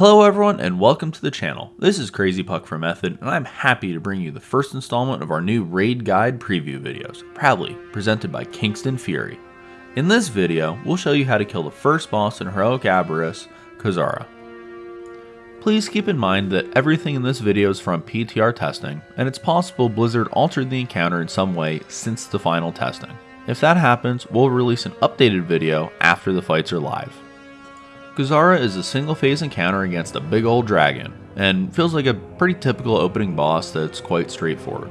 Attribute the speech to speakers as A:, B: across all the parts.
A: Hello everyone and welcome to the channel. This is Crazy Puck from Method and I'm happy to bring you the first installment of our new raid guide preview videos, proudly presented by Kingston Fury. In this video, we'll show you how to kill the first boss in Heroic Aberrus, Kazzara. Please keep in mind that everything in this video is from PTR testing, and it's possible Blizzard altered the encounter in some way since the final testing. If that happens, we'll release an updated video after the fights are live. Kazzara is a single phase encounter against a big old dragon, and feels like a pretty typical opening boss that's quite straightforward.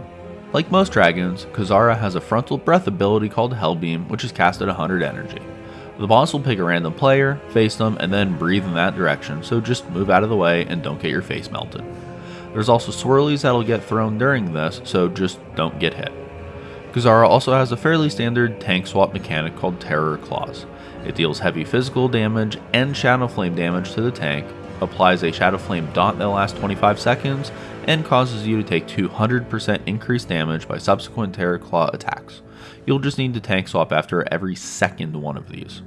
A: Like most dragons, Kazzara has a frontal breath ability called Hellbeam, which is cast at 100 energy. The boss will pick a random player, face them, and then breathe in that direction, so just move out of the way and don't get your face melted. There's also swirlies that'll get thrown during this, so just don't get hit. Kazzara also has a fairly standard tank swap mechanic called Terror Claws. It deals heavy physical damage and Shadow Flame damage to the tank, applies a Shadow Flame dot that lasts 25 seconds, and causes you to take 200% increased damage by subsequent Terror Claw attacks. You'll just need to tank swap after every second one of these.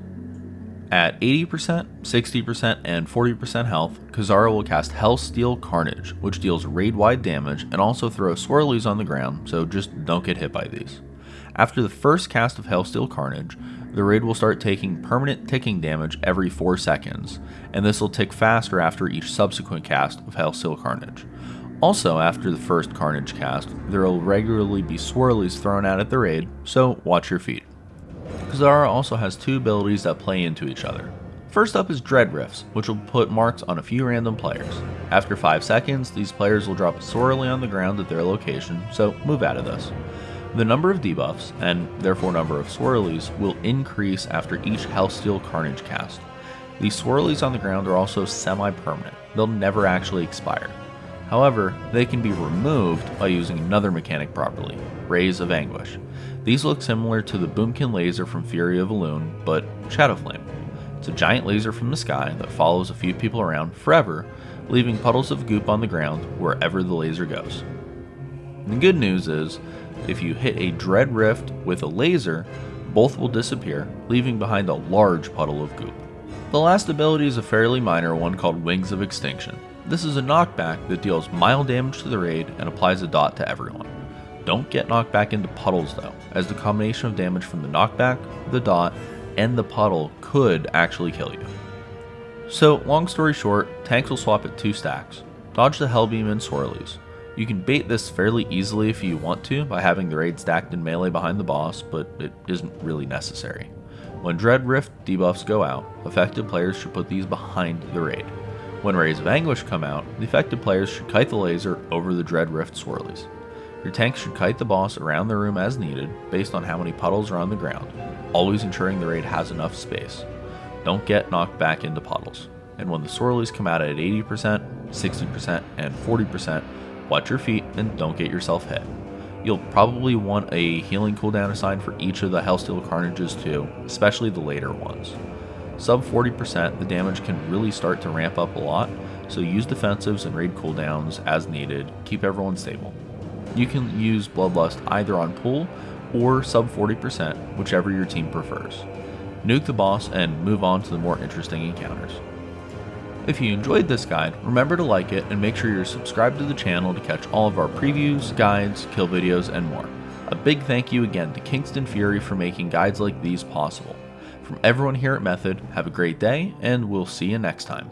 A: At 80%, 60%, and 40% health, Kazzara will cast Hellsteel Carnage, which deals raid-wide damage and also throws swirlies on the ground, so just don't get hit by these. After the first cast of Hellsteel Carnage, the raid will start taking permanent ticking damage every 4 seconds, and this will tick faster after each subsequent cast of Hellsteel Carnage. Also, after the first Carnage cast, there will regularly be swirlies thrown out at the raid, so watch your feet. Kazzara also has two abilities that play into each other. First up is Dread Rifts, which will put marks on a few random players. After 5 seconds, these players will drop a swirly on the ground at their location, so move out of this. The number of debuffs, and therefore number of swirlies, will increase after each Hellsteel Carnage cast. These swirlies on the ground are also semi-permanent, they'll never actually expire. However, they can be removed by using another mechanic properly, Rays of Anguish. These look similar to the Boomkin laser from Fury of Elune, but Shadow Flame. It's a giant laser from the sky that follows a few people around forever, leaving puddles of goop on the ground wherever the laser goes. The good news is, if you hit a Dread Rift with a laser, both will disappear, leaving behind a large puddle of goop. The last ability is a fairly minor one called Wings of Extinction. This is a knockback that deals mild damage to the raid and applies a dot to everyone. Don't get knocked back into puddles though, as the combination of damage from the knockback, the dot, and the puddle could actually kill you. So, long story short, tanks will swap at 2 stacks. Dodge the Hellbeam and Swirlies. You can bait this fairly easily if you want to by having the raid stacked in melee behind the boss, but it isn't really necessary. When Dread Rift debuffs go out, affected players should put these behind the raid. When Rays of Anguish come out, the affected players should kite the laser over the Dread Rift swirlies. Your tank should kite the boss around the room as needed, based on how many puddles are on the ground, always ensuring the raid has enough space. Don't get knocked back into puddles. And when the swirlies come out at 80%, 60%, and 40%, watch your feet and don't get yourself hit. You'll probably want a healing cooldown assigned for each of the Hellsteel Carnages too, especially the later ones. Sub 40%, the damage can really start to ramp up a lot, so use defensives and raid cooldowns as needed, keep everyone stable. You can use Bloodlust either on pool or sub 40%, whichever your team prefers. Nuke the boss and move on to the more interesting encounters. If you enjoyed this guide, remember to like it and make sure you're subscribed to the channel to catch all of our previews, guides, kill videos, and more. A big thank you again to Kingston Fury for making guides like these possible. From everyone here at Method, have a great day, and we'll see you next time.